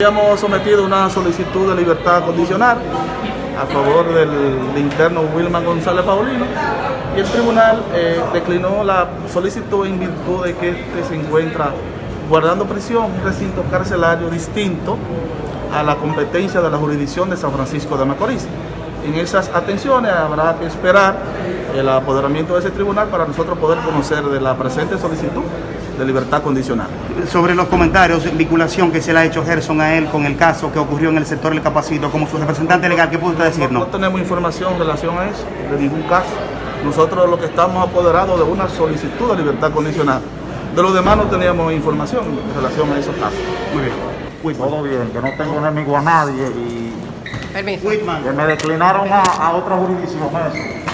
Habíamos sometido una solicitud de libertad condicional a favor del interno Wilman González Paulino y el tribunal eh, declinó la solicitud en virtud de que este se encuentra guardando prisión, un recinto carcelario distinto a la competencia de la jurisdicción de San Francisco de Macorís. En esas atenciones habrá que esperar el apoderamiento de ese tribunal para nosotros poder conocer de la presente solicitud de libertad condicional. Sobre los comentarios, vinculación que se le ha hecho Gerson a él con el caso que ocurrió en el sector del Capacito, como su representante legal, ¿qué puede usted No, decirnos? no tenemos información en relación a eso, de ningún caso. Nosotros lo que estamos apoderados de una solicitud de libertad condicional. De los demás no teníamos información en relación a esos casos. Muy bien. Whitman. Todo bien, que no tengo enemigo a nadie y Permiso. Whitman. que me declinaron a, a otra jurisdicción eso.